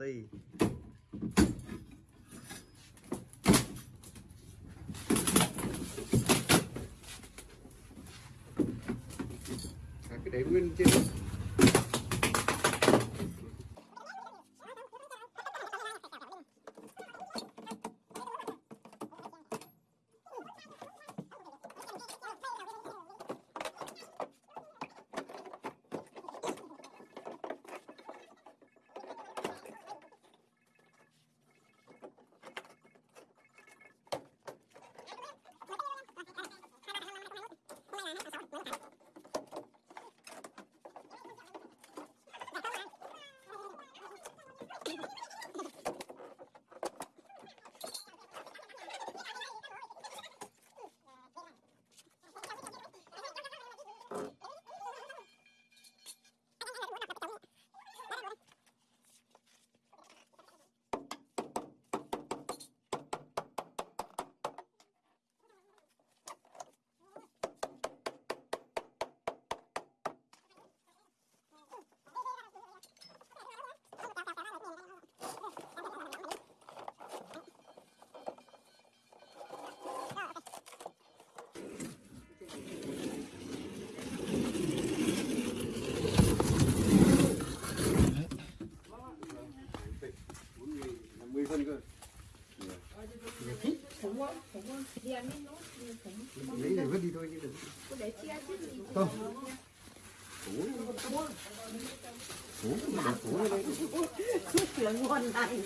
ti À, cái để nguyên trên. Lấy này vứt đi thôi chứ đừng. Có để chia chứ gì. không mà củ ở đây Là ngon này.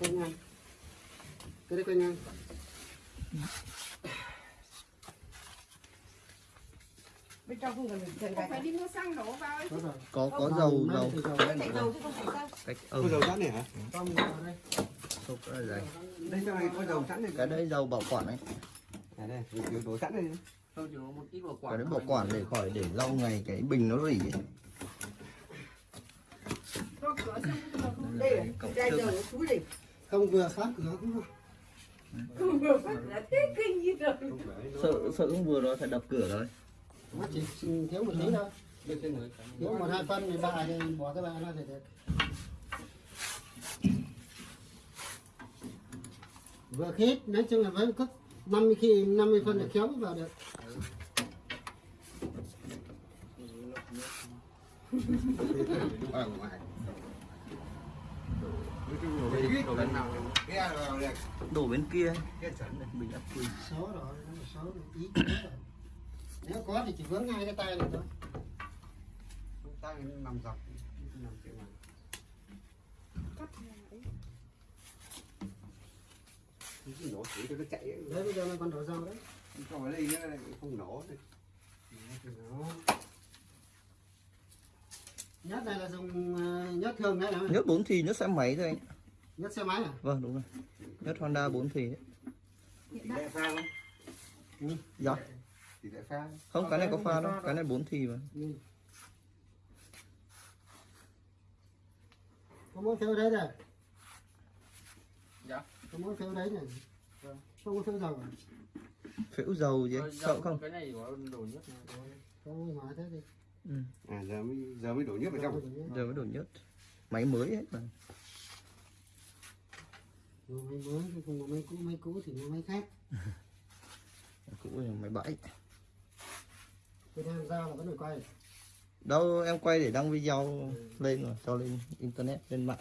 quanh ngang cái đấy quanh ngang Bên trong không cần phải Không phải đi mua xăng đổ vào ấy. có có có dầu dầu dầu chứ không phải sao. cách có âm dầu sẵn này hả Không vào đây. không có đây trong này có dầu sẵn này cái đấy dầu bảo quản ấy à đây kiểu đổ sẵn này Thôi chỉ có một ít bảo quản. cái đấy bảo quản để khỏi để lâu ngày cái bình nó rỉ ấy. Có cửa xong rồi không Đây là dầu nó đi. Không vừa khóa cửa cũng được. Không vừa phát là thế kinh như rồi. không nó sợ sợ không vừa rồi phải đập cửa rồi Nó chỉ thiếu một tí thôi. Thiếu một hai phân thì bà thì bỏ cái bà nó thì được. Vừa khít, nói chung là vẫn cứ 50 khi 50 phân là kéo vào được. ở ngoài đổ bên kia bình ắc quy Số rồi, nó rồi, ý. Nếu có thì chỉ vướng hai cái tay này thôi. ta nằm dọc nằm trên này cái nổ thử cho nó chạy ấy. Đấy bây giờ mình còn đổ dầu đấy. còn ở đây nó không nổ này. Nhất này là dùng ờ, nhất thường đấy là nhất bốn thì nhất xe máy thôi anh nhất xe máy à? vâng đúng rồi nhất Honda 4 thì đấy. dạ tỷ lệ pha không cái này có pha đâu cái này 4 thì mà Ừ. Có muốn phiếu đấy này. Dạ. Có muốn phiếu đấy này. Vâng. Không có phiếu dầu à? phễu dầu gì dầu sợ không Cái này có đồ nhất này thôi. Không hỏi thế đi. ừ. à giờ mới giờ mới đổ nước vào trong giờ mới đổ nhất máy mới hết mà máy mới, không có máy cũ, máy cũ thì mua máy khác. cũ là máy bãi Việt Nam giao là vẫn phải quay. đâu em quay để đăng video lên rồi cho lên internet lên mạng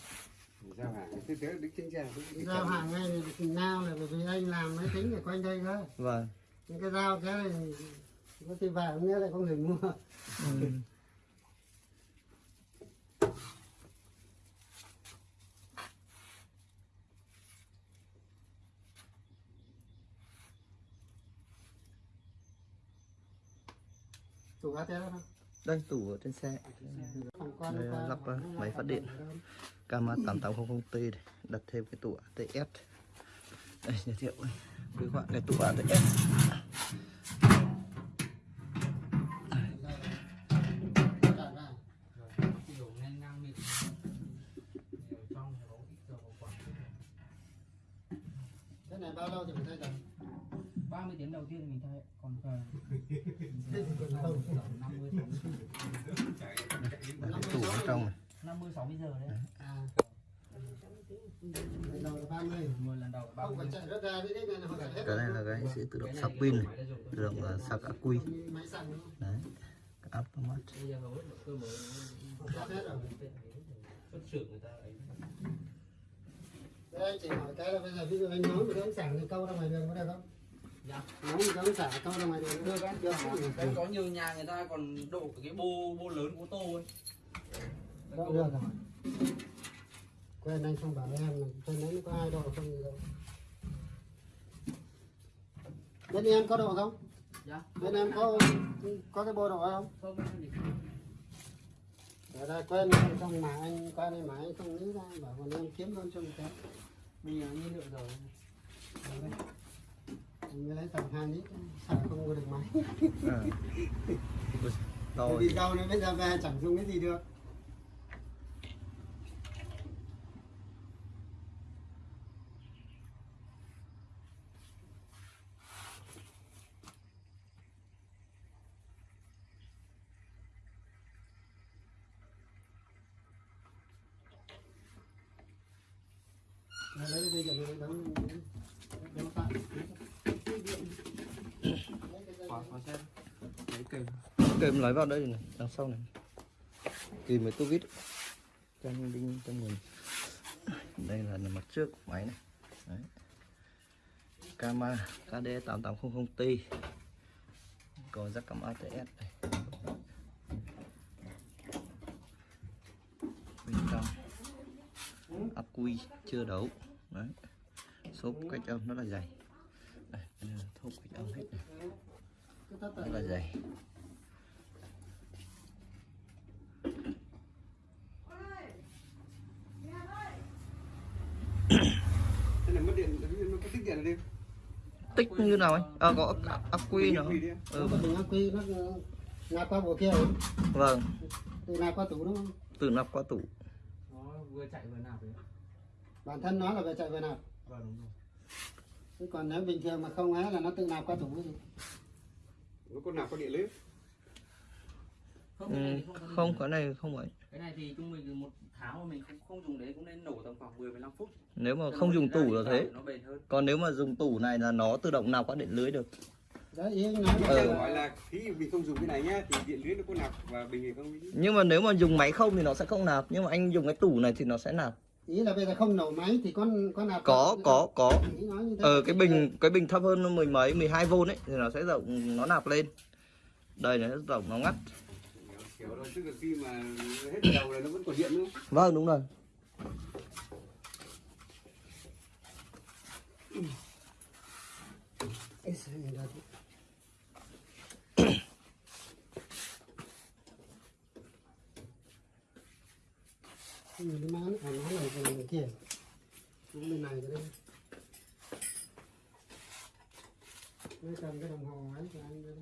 giao hàng thế thế đứng trên xe đứng Giao hàng ngay thì nào là bởi vì anh làm máy tính ở quanh đây thôi. vâng Những cái giao cái này có khi vào nghĩa lại có người mua. ừ. Chủ ATL không? đây tủ ở trên xe Đây, lắp, ờ, máy phát điện. Kama 8800T này. đặt thêm cái tủ ATS đây giới thiệu quý bạn cái tủ ATS Cái đồ ngang ngang mịn. Ở trong có ít dầu bảo quản. này bao lâu thì phải thay tầm 30 tiếng đầu tiên mình thay còn ờ, thế thì còn lâu 50 đặt cái tủ ở trong này 50 60 giờ đấy à lần đầu là 30 10 lần đầu không 30 phải chạy rất ra đấy đấy này họ chạy hết cái này là cái sẽ tự động sạc pin này động là sạc ắc quy đấy cái automat Đây anh chỉ hỏi cái là bây giờ ví dụ anh nói cái ống xả thì câu ra ngoài đường có được không? Dạ. Nói cái ống xả câu ra ngoài đường được không? Được cái có nhiều nhà người ta còn đổ cái bô bô lớn của tô ấy Được, được rồi. Quen anh không bảo em là trên đấy nó có hai độ không gì đâu. Bên em có độ không? dạ Bên em có có cái bộ độ không? không Để ra quen xong mà anh qua đây mà anh không nghĩ ra bảo còn em kiếm luôn cho một cái. bây giờ nhiên liệu rồi mới lấy tầm hai lít xả không có được máy. à. To Đi đâu nữa bây giờ về chẳng dùng cái gì được. Bây giờ nó đóng đóng tạm. quả quả xem lấy kèm lấy vào đây này đằng sau này. Kìm với tô vít chân đinh chân nhìn đây là mặt trước của máy này. Đấy. Kama KD 8800T có giác cảm ATS này bên trong ắc quy chưa đấu đấy. Xốp cách âm rất là dày. Đây, đây là thốt cách âm hết này. Tận. là dày. Thế là mất điện, nó có tích điện ở đây. tích như nào anh à, có ắc, quy nữa. Ừ, Nó nó nạp qua bộ kia vâng. Từ nạp qua tủ đúng không? tự nạp qua tủ. Nó vừa chạy vừa nạp đấy Bản thân nó là về chạy về nạp. vâng đúng rồi còn nếu bình thường mà không ấy là nó tự nạp qua tủ gì. Nó có nào có điện lưới. không cái này ừ, không có không cái này không vậy cái này thì trung bình một tháng mà mình không không dùng đấy cũng nên nổ tầm khoảng 10 15 phút nếu mà Cho không dùng tủ là thế nó bền hơn còn nếu mà dùng tủ này là nó tự động nạp qua điện lưới được Đấy ý anh nói Nó Ừ. hỏi là khi mình không dùng cái này nhá thì điện lưới nó có nạp và bình thì không. nhưng mà nếu mà dùng máy không thì nó sẽ không nạp nhưng mà anh dùng cái tủ này thì nó sẽ nạp ý là bây giờ không nổ máy thì có có nạp có có. Có ờ cái bình cái bình thấp hơn mười mấy 12 v ấy thì nó sẽ rộng nó nạp lên. Đây này nó rộng nó ngắt. Kiểu đó tức là khi mà hết đầu là nó vẫn còn điện nữa. vâng đúng rồi Thế? Cái gì nó mán, à, nó này cái này kia. Cũng bên này cái đây. Nó cầm cái đồng hồ ấy cho anh đây.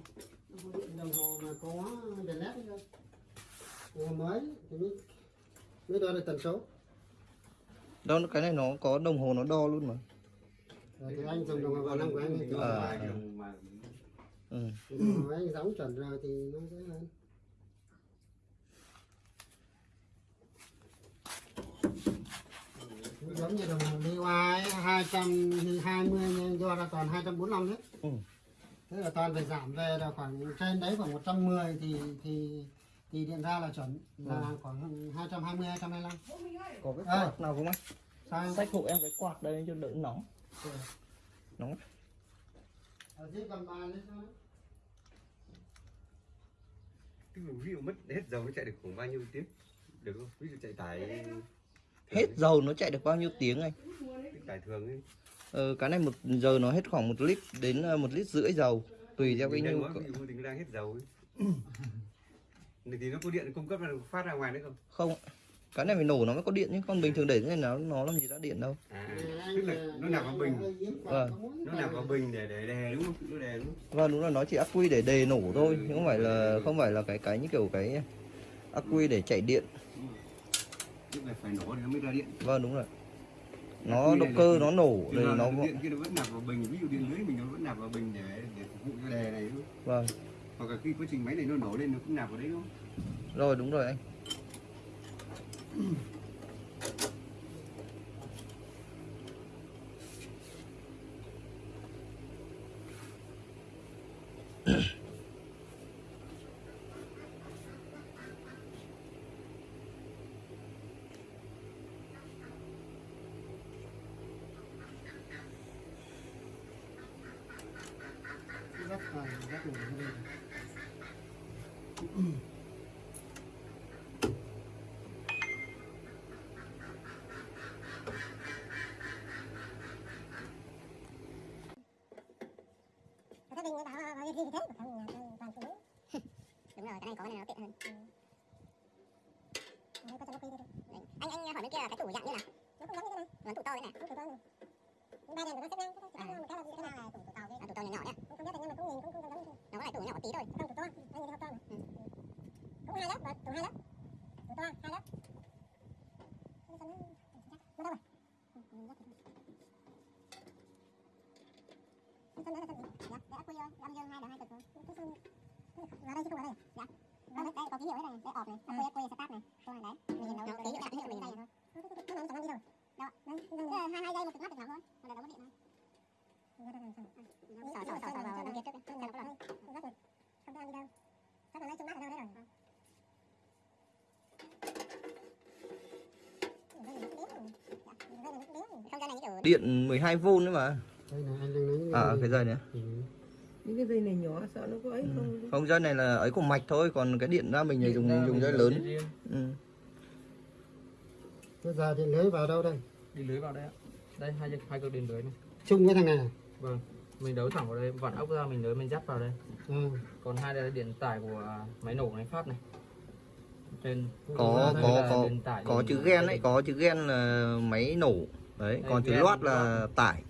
Đồng hồ mà có đèn led. Đồng hồ mới thì mới mới đo được tần số. đó cái này nó có đồng hồ nó đo luôn mà Rồi thì anh dùng đồng hồ vào năm của anh thì đồng mà ừ. đồng hồ anh đóng chuẩn rồi thì nó dễ hơn. Giống như đồng hồ DY 220 nhưng do là toàn 245 hết. Ừ. Thế là toàn phải giảm về là khoảng trên đấy khoảng 110 thì thì thì điện ra là chuẩn là khoảng 220 225. có cái quạt nào không anh Sao sách hộ em cái quạt đây cho đỡ nóng nóng Ở dưới cầm bàn đấy sao? ví dụ mất hết dầu nó chạy được khoảng bao nhiêu tiếng? Được không? Ví dụ chạy tải hết dầu nó chạy được bao nhiêu tiếng anh Tức tải thường ấy. ờ, cái này một giờ nó hết khoảng một lít đến ờ, một lít rưỡi dầu tùy theo cái nhu cầu mình đang hết dầu ấy. thì nó có điện cung cấp phát ra ngoài đấy không? không cái này phải nổ nó mới có điện chứ còn bình thường để thế này nó nó làm gì ra điện đâu À, tức là nó nằm vào bình, Vâng. nó nằm vào bình để để đè đúng không? Nó đúng không? vâng đúng là nó chỉ ắc quy để đề nổ thôi chứ không phải là không phải là cái cái như kiểu cái ắc quy để chạy điện Là phải nổ thì nó mới ra điện. vâng đúng rồi. Nó động cơ nó nổ thì nó nó điện kia nó vẫn nạp vào bình ví dụ điện lưới mình nó vẫn nạp vào bình để để phục vụ cho đè này vâng. Hoặc là khi quá trình máy này nó nổ lên nó cũng nạp vào đấy đúng không? Rồi đúng rồi anh rất là rất là cái này. Các bình bảo thế của thằng nhà toàn toàn phụ nữ. Đúng rồi, cái này có cái này nó tiện hơn. Đấy, có cho nó quy đi. Đấy. Anh anh hỏi bên kia là cái tủ dạng như nào? Nó cũng giống như thế này. Nó tủ to thế này. Nó tủ to này. Ba đèn của nó xếp ngang, cái một cái là gì? Cái này là tủ tủ to đấy. À, tủ to nhỏ nhỏ đấy. Không biết nhưng mà cũng nhìn cũng không giống như thế. Nó có lại tủ nhỏ tí thôi. không tủ to, anh nhìn thấy to mà. Ừ. Cũng hai lớp, và tủ hai lớp. Tủ to hai lớp. Nó đâu rồi? Ừ? Dạ, ác quy thôi, âm dương hai là hai cực rồi. Cái sân vào đây chứ không vào đây. Dạ. Vào đây, đây có ký hiệu đấy này, đây ọp này, ác quy quy start này. Này đấy. Mình nhìn đâu ký hiệu hết mình này thôi. Nó nóng chẳng đi đâu. Đó, đấy, hai hai giây một cực mắt được nào thôi. Mà để đó mất điện thôi. Sỏ sỏ sỏ vào đằng kia trước đi. Nó có lần. Không có Không ăn đi đâu. Chắc là lấy chung mắt ở đâu đấy rồi. Không kiểu điện 12V nữa mà đây này anh đang lấy những à này. cái dây này Ừ. những cái dây này nhỏ sợ nó có ấy không không dây này là ấy của mạch thôi còn cái điện ra mình là dùng dùng dây lớn ừ. Bây giờ điện lưới vào đâu đây? đi lưới vào đây ạ đây hai hai cực điện lưới này Chung với thằng này. à? vâng mình đấu thẳng vào đây vặn ốc ra mình nới mình dắt vào đây Ừ. còn hai đây là điện tải của à, máy nổ máy phát này trên có có có điện có điện- chữ gen đấy có chữ gen là máy nổ đấy Đây, còn chữ loát là tải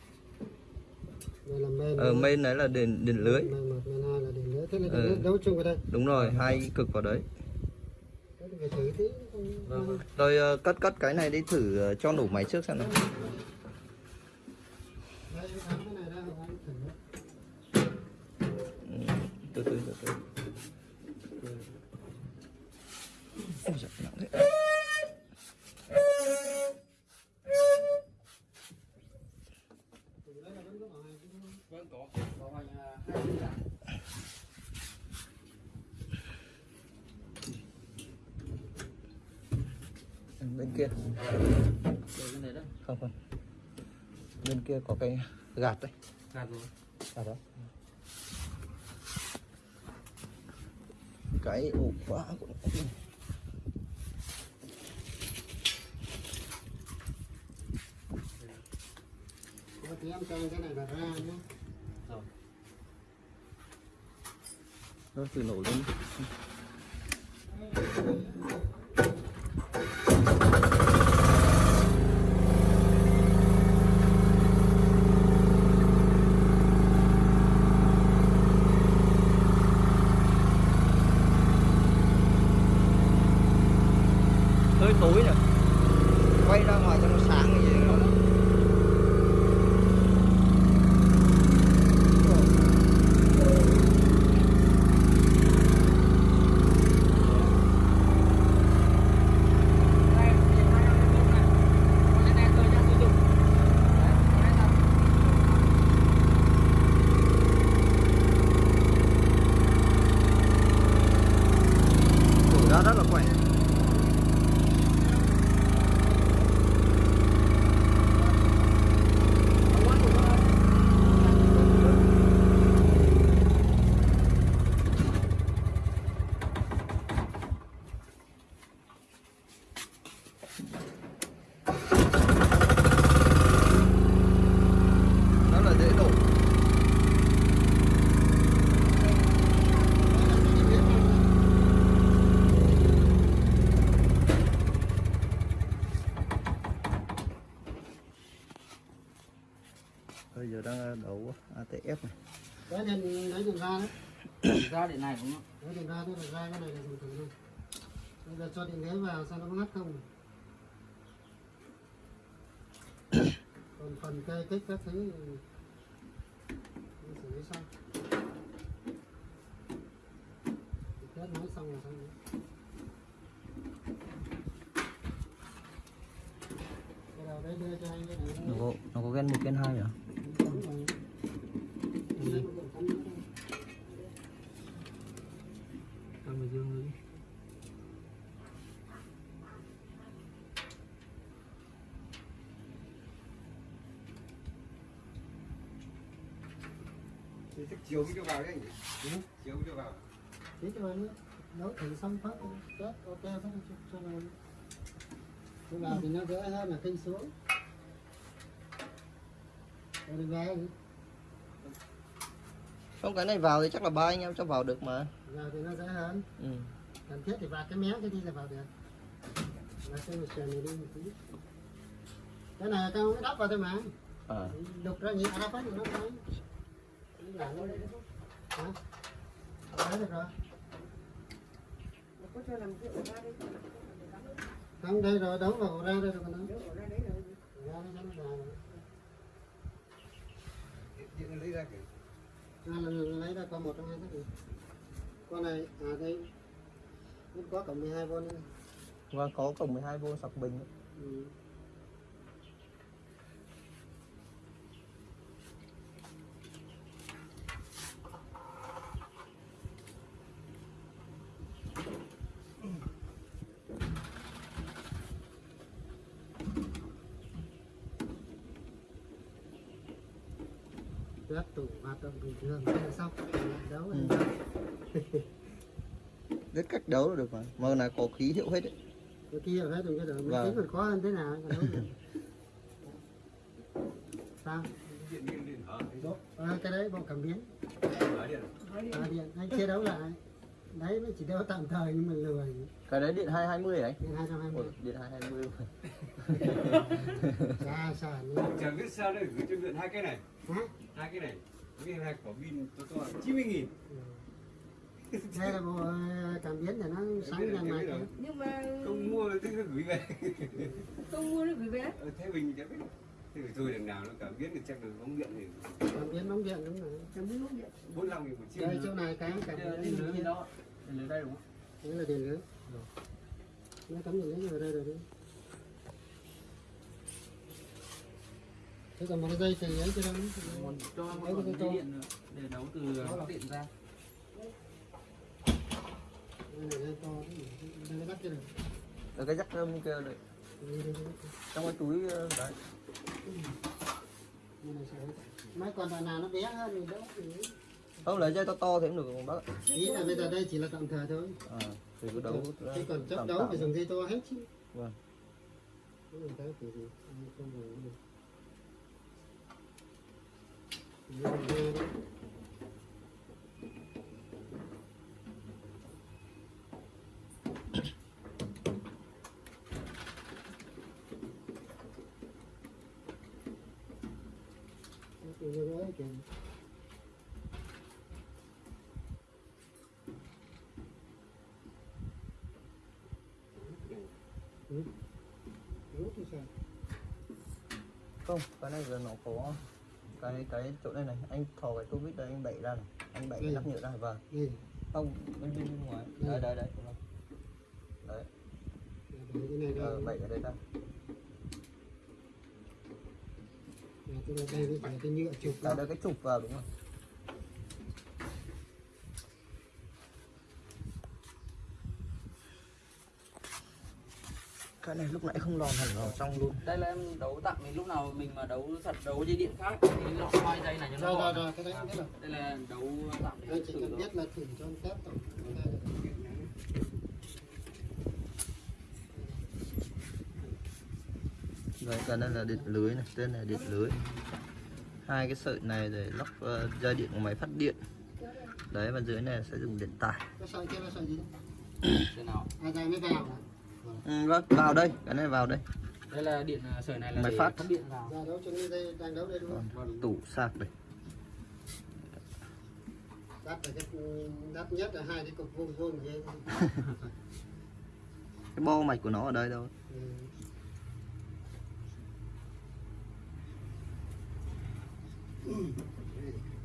Là main. đấy là điện điện lưới. Thế là Ừ. điện lưới đấu chung vào đây. đúng rồi hai cực vào đấy thử tí. Vâng, tôi ờ, cất cất cái này đi thử ờ, cho nổ máy trước xem nào bên kia có cái gạt đấy. Gạt rồi. À đó. Cái ổ khóa cũng Thôi thì em cho cái này là ra nhé. nó từ nổ lên hơi tối nhỉ quay ra ngoài cho nó sáng cái gì đó Thổi ra rất là khỏe nó là dễ đổ bây giờ đang đấu ATF này Đấy điện lấy điện ra đấy. ra điện này không Lấy điện ra thế là ra cái này là dùng thử luôn. Bây giờ cho điện lưới vào xem nó có ngắt không. còn phần cây kích các thứ xử lý xong Thì kết nối xong là xong rồi. Đấy nó có nó có gen một gen hai à cắm vào. Cái này cũng cần cắm nữa thôi. Cầm vào dương đi. Thì chắc chiều mới cho vào đấy anh Ừ. chiều mới cho vào. Thế cho anh nấu thử xong phát kết ok phát cho, vào Cho vào thì nó dễ hơn là kinh xuống. Rồi đừng nữa. không cái này vào thì chắc là ba anh em cho vào được mà. Giờ thì nó dễ hơn ừ. cần thiết thì vào cái mé cái đi là vào được. Và cái một sườn này đi một tí. Cái này cao cái đắp vào thôi mà. À. đục ra hết thì nó là nó hả đấy được rồi có cho làm cái ổ ra đây không đây rồi đấu vào ra đây rồi cái nó ổ ra đấy rồi ra nó cho nó dài rồi. điện nó lấy ra kìa lấy ra con một trong hai cái con này à đây có cộng 12 v nữa và có cổng 12V sạc bình ừ. Động bình thường là xong đấu Ừ. rất cách đấu là được mà. Mà này có khí hiệu hết đấy. Cái kia hết rồi cái đó Vâng. tính còn khó hơn thế nào sao? À, cái đấy bộ cảm biến. À, điện. Anh chia đấu lại. Đấy nó chỉ đấu tạm thời nhưng mà lười. Cái đấy điện 220 ấy. Điện hai trăm hai Ôi, mươi điện 220 xa xa. Nữa chẳng biết sao đây gửi cho điện hai cái này. Hả? hai cái này cái hai quả pin to chín mươi nghìn đây là bộ ờ, cảm biến để nó sáng mạch ấy. nhưng mà không mua thì nó gửi về. Không mua được gửi về. Ờ, thế mình chẳng biết. Thì phải thôi đằng nào nó cảm biến thì chắc là bóng điện thì cảm biến bóng điện đúng rồi. Chẳng biết lúc điện bốn lăm nghìn một chiếc. Đây chỗ này cái cảm biến lưới đấy gì đó. Điện lưới đây đúng không? đấy là điện lưới nó cắm điện lưới vào đây rồi đi thế còn một cái dây thì ấy cho đâu Còn cho một cái dây điện để đấu từ điện ra. đây nó cái rơm kia đây. trong cái túi ờ, đấy. Này mấy con đoạn nào nó bé hơn thì thì không lấy dây to to thì cũng được không bác ý là bây giờ đây chỉ là tạm thời thôi. À, thì cứ đấu thế còn chấp đấu phải dùng dây to hết chứ. Vâng. Cái này cái kiểu gì Anh không ngờ được Đây là dây đấy. Cái kiểu gì đấy kìa. Ừ. Rút thì sao? Không cái này giờ nó có cái cái chỗ này này anh thò cái vít đây anh đẩy ra này anh đẩy cái Ừ. nắp nhựa ra và Đây, không bên bên ngoài. Ừ. đấy đấy đấy cái này ờ, ra. đẩy cái đấy ra. Cái này đây cái nhựa chụp đẩy đây cái trục vào đúng không cái này lúc nãy không lòn hẳn vào trong luôn Đây là em đấu tặng mình lúc nào mình mà đấu thật đấu dây điện khác thì lọ hai dây này cho nó Rồi rồi cái đấy biết rồi. Đây là đấu tặng để Anh chỉ cần biết là thử cho anh test tổng. Rồi cái này là điện lưới này, tên này điện lưới. Hai cái sợi này để lắp uh, dây điện của máy phát điện. Đấy và dưới này sẽ dùng điện tải. Cái sợi kia là sợi gì? Thế nào? À đây mới vào ừ, vâng vào đây cái này vào đây. Đây là điện à, sợi này là máy phát. điện vào. Dạ, Còn, vâng, tủ sạc đây. Đắt là cái đắt nhất là hai cái cục vuông vuông vậy cái bo mạch của nó ở đây đâu ừ.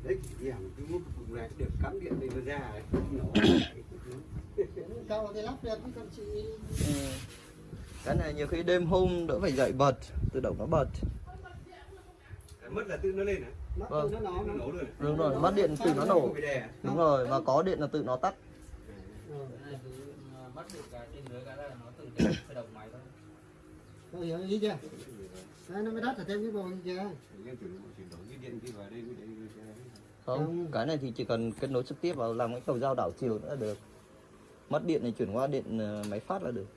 đấy điểm cái mút cục này được cắm điện này ra đấy nó cầu thì lắp được còn chị ừ. cái này nhiều khi đêm hôm đỡ phải dậy bật tự động nó bật. Mất là tự nó lên hả mất Vâng. nó nó. Nó nổ luôn đúng rồi mất điện tự nó nổ. À? đúng rồi và có điện là tự nó tắt. Cái này cứ bắt được cái trên dưới cái là nó tự động máy thôi tôi hiểu ý chưa? Đấy nó mới đắt là thêm cái bồn để- không cái này thì chỉ cần kết nối trực tiếp vào làm cái cầu dao đảo chiều nữa là được mất điện thì chuyển qua điện ờ, máy phát là được.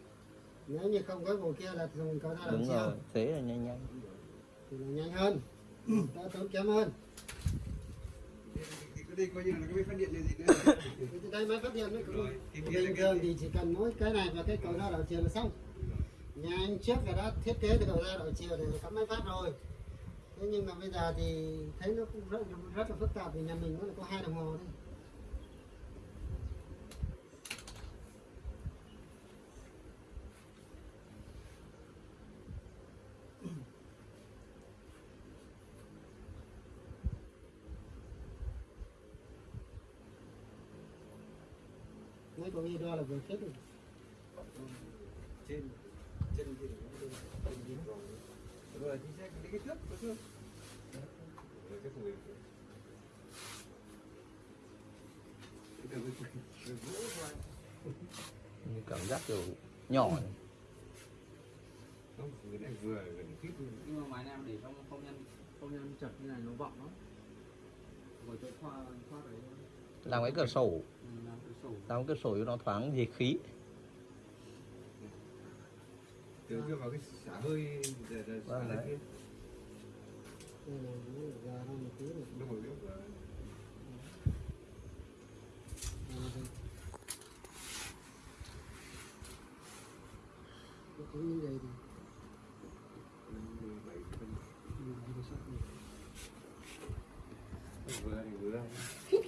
Nếu như không có bồn kia là dùng cầu ra đúng làm rồi sao thế là nhanh nhanh. Thì là nhanh hơn. Đỡ tốn kém hơn. Đây coi như là cái máy phát điện này. Gì nữa đây máy phát điện nó cũng Rồi, là bình thường thì chỉ cần mỗi cái này và cái cầu ra đảo chiều là xong. Nhà anh trước là đã thiết kế cái cầu ra đảo chiều để cắm máy phát rồi. Thế nhưng mà bây giờ thì thấy nó cũng rất, rất là phức tạp vì nhà mình nó có hai đồng hồ thôi con đi đo là vừa thiết rồi? Trên chân thì trên đi vòng rồi thì sẽ cái cái cái gỗ thôi như cảm giác kiểu nhỏ này. không cái này vừa gần khít luôn nhưng mà máy này để trong không nhân không nhân chật như này nó vọng lắm. Ngồi chỗ khoa khoa đấy làm cái cửa sổ làm cái cho nó thoáng gì khí. Từ kia vào cái xả hơi xả Vâng, kia. Ra ra một tí rồi nó hồi lúc là cái thứ như vậy thì 17 phân mình đi sắp đi vừa thì vừa cái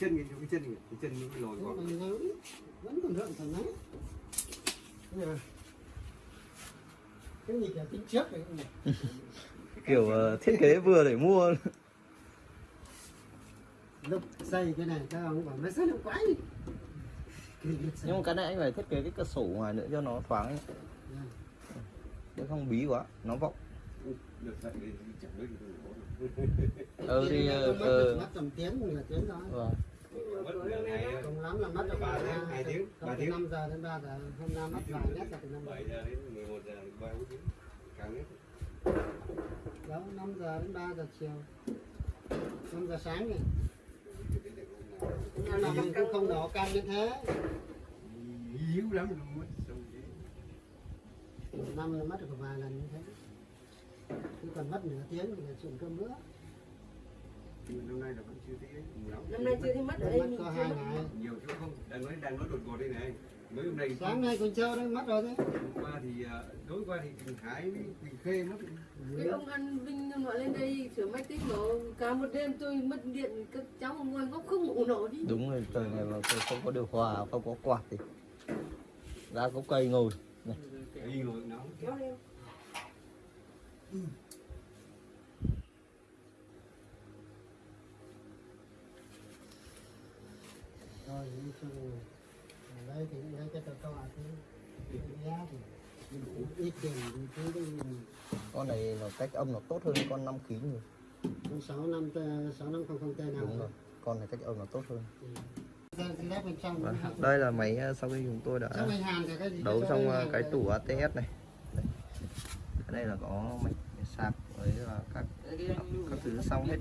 chân cái chân cái chân nó bị lồi Thế vẫn còn rợn thằng ấy cái gì cả tính trước đấy kiểu ờ, thiết kế vừa để mua lúc xây cái này các ông bảo nó xây nó quái nhưng mà cái này anh phải thiết kế cái cửa sổ ngoài nữa cho nó thoáng ấy. Chứ không bí quá, nó vọng được dậy thì chẳng biết ừ thì Thế ờ, mất ờ, mất tầm tiếng nửa tiếng thôi vâng. cùng lắm là mất được Ba khoảng tiếng, hai tiếng, ba tiếng. năm giờ đến ba giờ hôm nay mất vài nét là từ năm giờ. 7 giờ đến 11 giờ đến 3 tiếng. Càng hết đó năm giờ đến ba giờ chiều. Năm giờ sáng này. Nhưng mà mình cũng không đổ căng như thế. Hiếu lắm luôn mất một năm là mất được vài lần như thế chứ còn mất nửa tiếng thì là chuyện cơm mà năm nay là vẫn chưa thấy lắm năm nay chưa thấy mất ở đây mất có hai ngày. nhiều chỗ không? Đang nói đang nói đột ngột đây này. Mấy hôm nay sáng nay con trâu đấy mất rồi đấy. Hôm qua thì à, tối qua thì Quỳnh Thái với Quỳnh Khê mất. Cái ông ăn vinh nó lên đây sửa máy tính nó cả một đêm tôi mất điện các cháu ngồi góc không ngủ nổi đi. Đúng rồi trời này mà không có điều hòa không có quạt thì ra có cây ngồi. Này. Đi ngồi nóng. Kéo leo chung ở đây thì lấy cái tờ to chứ, cái giá thì ít tiền thì đi con này nó cách âm nó tốt hơn con 5 kg rồi. con sáu năm sáu năm không không tê nào đúng rồi con này cách âm nó tốt hơn ừ. Vâng, đây là máy à, sau khi chúng tôi đã cái đấu xong à, cái tủ ATS này Đây. là có mạch sạc với à, các các thứ xong hết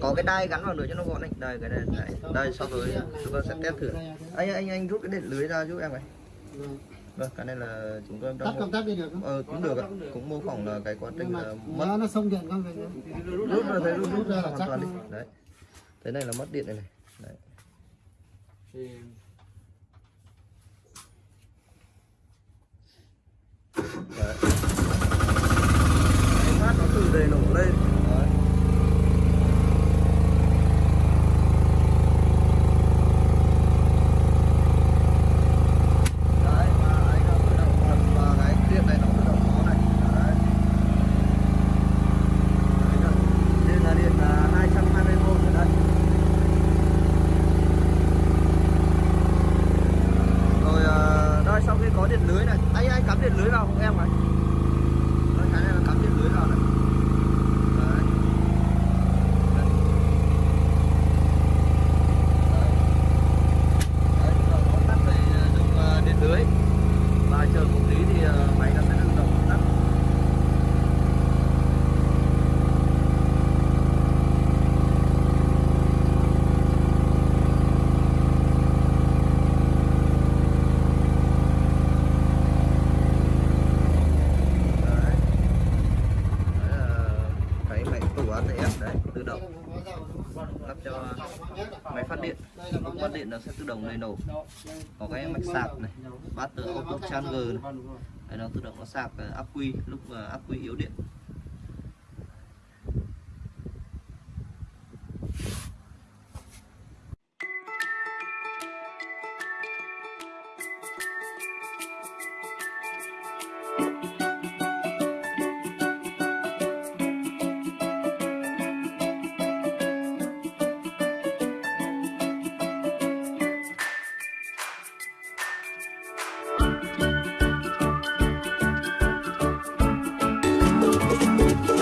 có cái đai gắn vào nữa cho nó gọn đấy đây cái này. Đây, đây sau rồi chúng ta sẽ test thử. Anh anh anh rút cái điện lưới ra giúp em này. Vâng cái này là chúng tôi tắt đang công tắc đi được không? Ờ, cũng được ạ. Cũng mô phỏng là cái quá trình là mất. nó nó xông điện không rút ra thấy rút rút ra là hoàn chắc toàn đi. đấy. Thế này là mất điện này này. Đấy. đấy. Phát nó từ đề nổ lên đấy. đấy và anh đã tự động bật và cái điện này nó tự động có này đấy Đấy, điện là điện có dầu đúng không? lắp cho Dầu có nhất điện. Lúc bắt điện nó sẽ tự động lấy nổ. Có cái mạch sạc này bát từ auto charger này. Đấy, nó tự động nó sạc ắc quy lúc mà ắc quy yếu điện.